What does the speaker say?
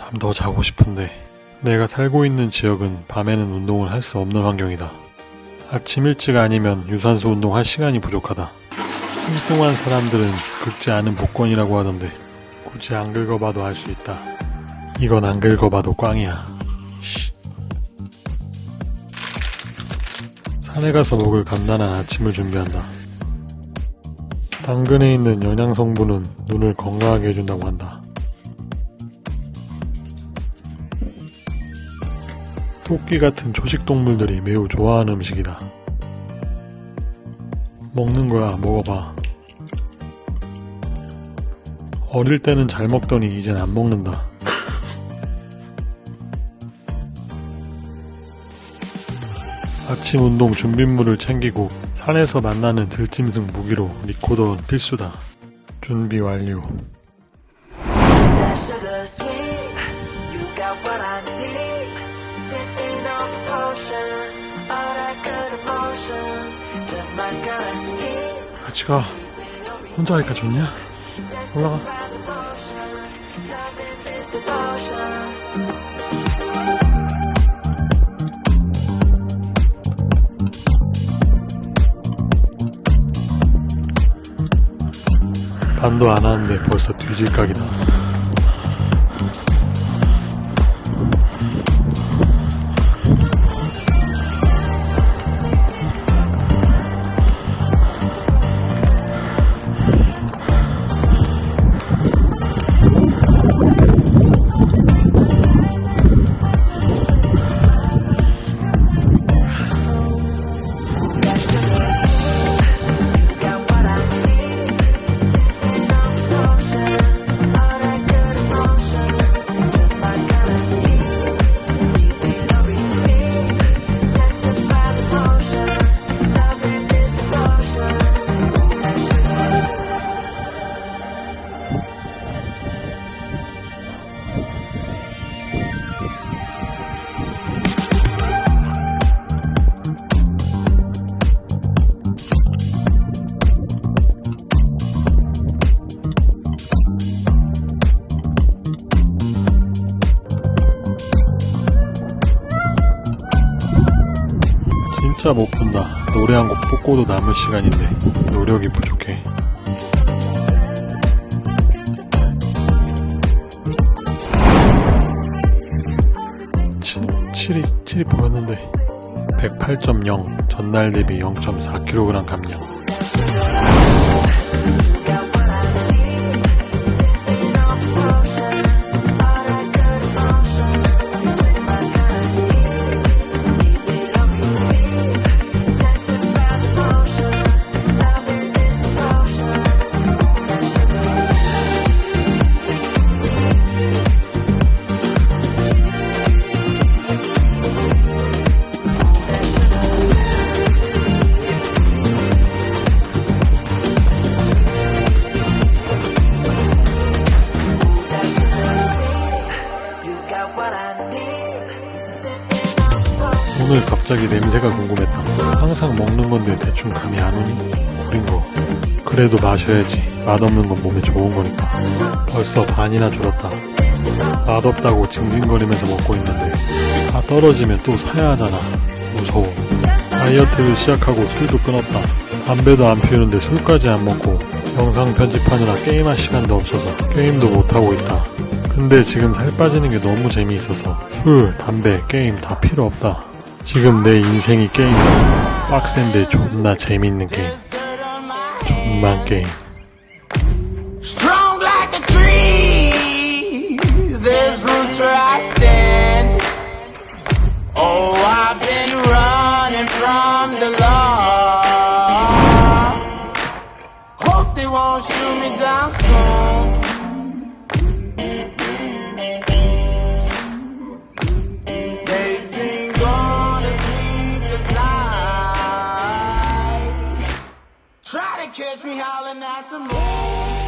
잠더 자고 싶은데 내가 살고 있는 지역은 밤에는 운동을 할 수 없는 환경이다. 아침 일찍 아니면 유산소 운동할 시간이 부족하다. 뚱뚱한 사람들은 긁지 않은 복권이라고 하던데 굳이 안 긁어봐도 알 수 있다. 이건 안 긁어봐도 꽝이야. 쉿. 산에 가서 먹을 간단한 아침을 준비한다. 당근에 있는 영양 성분은 눈을 건강하게 해준다고 한다. 토끼 같은 초식 동물들이 매우 좋아하는 음식이다. 먹는 거야, 먹어봐. 어릴 때는 잘 먹더니 이젠 안 먹는다. 아침 운동 준비물을 챙기고 산에서 만나는 들짐승 무기로 리코더는 필수다. 준비 완료. Potion, all that good emotion. Just my kind of heat. 같이 가. 혼자 하니까 좋냐? 올라가. 반도 안 하는데 벌써 뒤질 각이다. 진짜 못 본다. 노래 한 곡 뽑고도 남은 시간인데 노력이 부족해. 치, 7이, 7이 보였는데 108.0 전날 대비 0.4kg 감량 오늘 갑자기 냄새가 궁금했다. 항상 먹는 건데 대충 감이 안 오니 구린 거. 그래도 마셔야지. 맛없는 건 몸에 좋은 거니까. 벌써 반이나 줄었다. 맛없다고 징징거리면서 먹고 있는데 다 떨어지면 또 사야 하잖아. 무서워. 다이어트를 시작하고 술도 끊었다. 담배도 안 피우는데 술까지 안 먹고 영상 편집하느라 게임할 시간도 없어서 게임도 못하고 있다. 근데 지금 살 빠지는 게 너무 재미있어서 술, 담배, 게임 다 필요 없다. 지금 내 인생이 게임이다. 빡센데 존나 재밌는 게임. 존만 게임. To catch me howling at the moon.